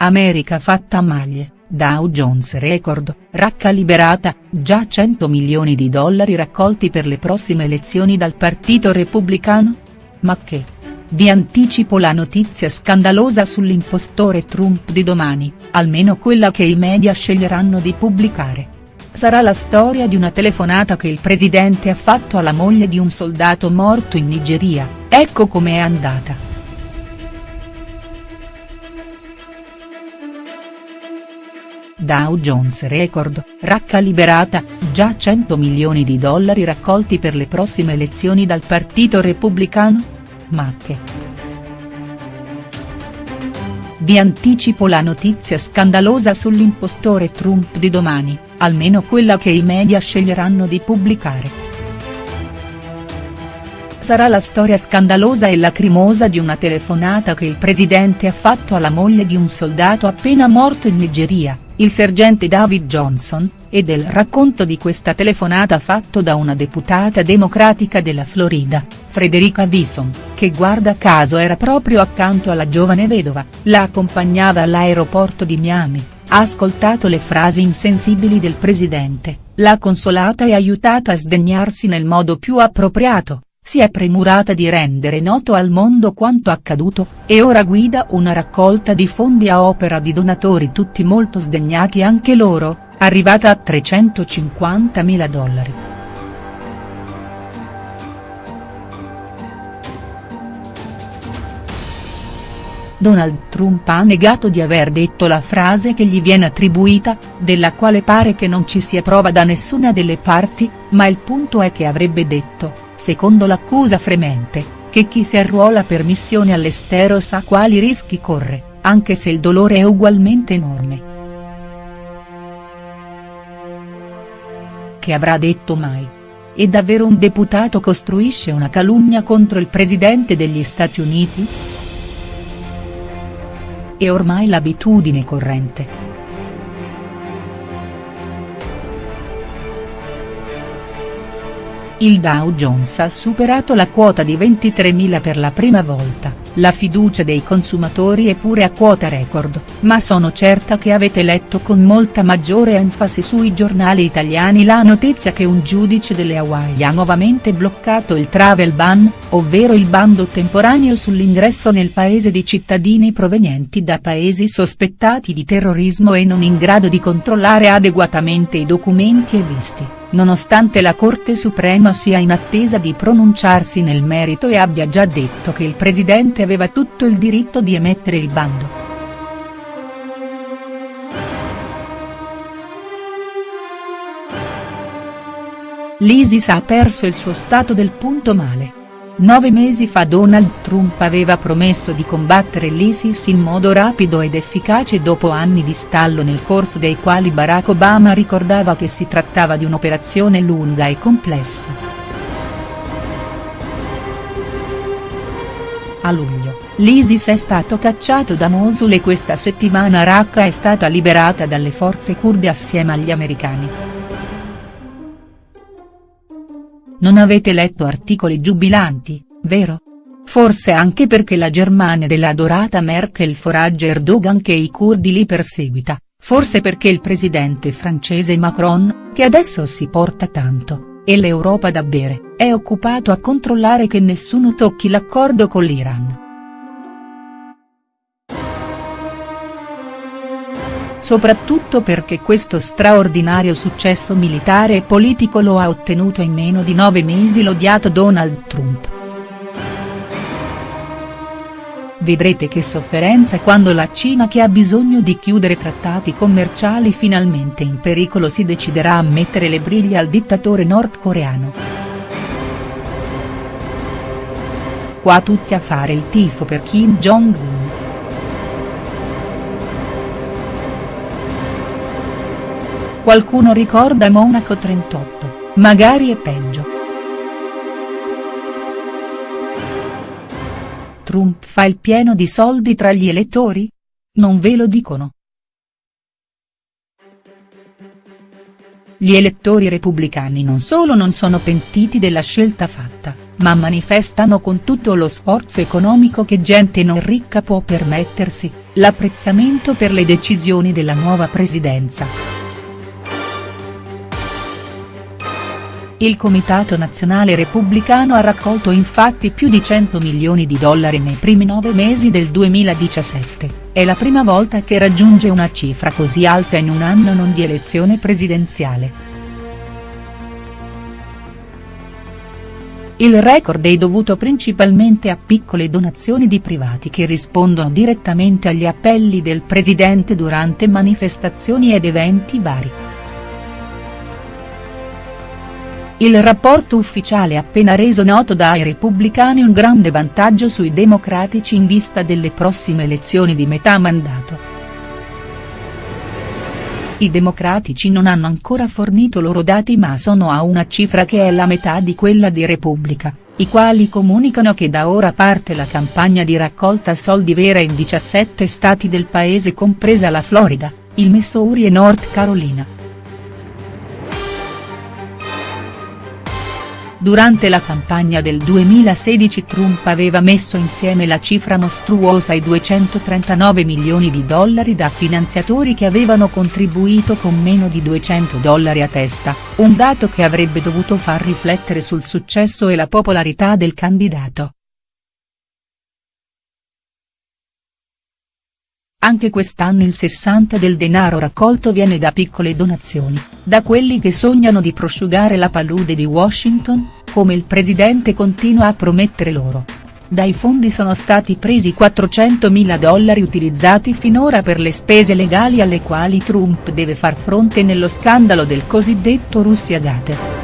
America fatta a maglie, Dow Jones record, racca liberata, già 100 milioni di dollari raccolti per le prossime elezioni dal Partito Repubblicano? Ma che? Vi anticipo la notizia scandalosa sull'impostore Trump di domani, almeno quella che i media sceglieranno di pubblicare. Sarà la storia di una telefonata che il presidente ha fatto alla moglie di un soldato morto in Nigeria, ecco com'è andata. Dow Jones record, racca liberata, già 100 milioni di dollari raccolti per le prossime elezioni dal Partito Repubblicano? Ma che. Vi anticipo la notizia scandalosa sull'impostore Trump di domani, almeno quella che i media sceglieranno di pubblicare. Sarà la storia scandalosa e lacrimosa di una telefonata che il presidente ha fatto alla moglie di un soldato appena morto in Nigeria il sergente David Johnson, e del racconto di questa telefonata fatto da una deputata democratica della Florida, Frederica Vison, che guarda caso era proprio accanto alla giovane vedova, la accompagnava all'aeroporto di Miami, ha ascoltato le frasi insensibili del presidente, l'ha consolata e aiutata a sdegnarsi nel modo più appropriato si è premurata di rendere noto al mondo quanto accaduto, e ora guida una raccolta di fondi a opera di donatori tutti molto sdegnati anche loro, arrivata a 350.000 dollari. Donald Trump ha negato di aver detto la frase che gli viene attribuita, della quale pare che non ci sia prova da nessuna delle parti, ma il punto è che avrebbe detto secondo l'accusa fremente, che chi si arruola per missione all'estero sa quali rischi corre, anche se il dolore è ugualmente enorme. Che avrà detto mai? E davvero un deputato costruisce una calunnia contro il presidente degli Stati Uniti? È ormai l'abitudine corrente. Il Dow Jones ha superato la quota di 23.000 per la prima volta, la fiducia dei consumatori è pure a quota record, ma sono certa che avete letto con molta maggiore enfasi sui giornali italiani la notizia che un giudice delle Hawaii ha nuovamente bloccato il travel ban, ovvero il bando temporaneo sull'ingresso nel paese di cittadini provenienti da paesi sospettati di terrorismo e non in grado di controllare adeguatamente i documenti e visti nonostante la Corte Suprema sia in attesa di pronunciarsi nel merito e abbia già detto che il presidente aveva tutto il diritto di emettere il bando. L'ISIS ha perso il suo stato del punto male. Nove mesi fa Donald Trump aveva promesso di combattere l'ISIS in modo rapido ed efficace dopo anni di stallo nel corso dei quali Barack Obama ricordava che si trattava di un'operazione lunga e complessa. A luglio, l'ISIS è stato cacciato da Mosul e questa settimana Raqqa è stata liberata dalle forze kurde assieme agli americani. Non avete letto articoli giubilanti, vero? Forse anche perché la Germania della dorata Merkel foraggia Erdogan che i curdi li perseguita, forse perché il presidente francese Macron, che adesso si porta tanto, e l'Europa da bere, è occupato a controllare che nessuno tocchi l'accordo con l'Iran. soprattutto perché questo straordinario successo militare e politico lo ha ottenuto in meno di nove mesi l'odiato Donald Trump. Vedrete che sofferenza quando la Cina che ha bisogno di chiudere trattati commerciali finalmente in pericolo si deciderà a mettere le briglie al dittatore nordcoreano. Qua tutti a fare il tifo per Kim Jong-un. Qualcuno ricorda Monaco 38, magari è peggio. Trump fa il pieno di soldi tra gli elettori? Non ve lo dicono. Gli elettori repubblicani non solo non sono pentiti della scelta fatta, ma manifestano con tutto lo sforzo economico che gente non ricca può permettersi, l'apprezzamento per le decisioni della nuova presidenza. Il Comitato Nazionale Repubblicano ha raccolto infatti più di 100 milioni di dollari nei primi nove mesi del 2017, è la prima volta che raggiunge una cifra così alta in un anno non di elezione presidenziale. Il record è dovuto principalmente a piccole donazioni di privati che rispondono direttamente agli appelli del presidente durante manifestazioni ed eventi vari. Il rapporto ufficiale appena reso noto dai repubblicani un grande vantaggio sui democratici in vista delle prossime elezioni di metà mandato. I democratici non hanno ancora fornito loro dati ma sono a una cifra che è la metà di quella di Repubblica, i quali comunicano che da ora parte la campagna di raccolta soldi vera in 17 stati del paese compresa la Florida, il Missouri e North Carolina. Durante la campagna del 2016 Trump aveva messo insieme la cifra mostruosa ai 239 milioni di dollari da finanziatori che avevano contribuito con meno di 200 dollari a testa, un dato che avrebbe dovuto far riflettere sul successo e la popolarità del candidato. Anche quest'anno il 60 del denaro raccolto viene da piccole donazioni, da quelli che sognano di prosciugare la palude di Washington, come il presidente continua a promettere loro. Dai fondi sono stati presi 400 mila dollari utilizzati finora per le spese legali alle quali Trump deve far fronte nello scandalo del cosiddetto Russia Gate.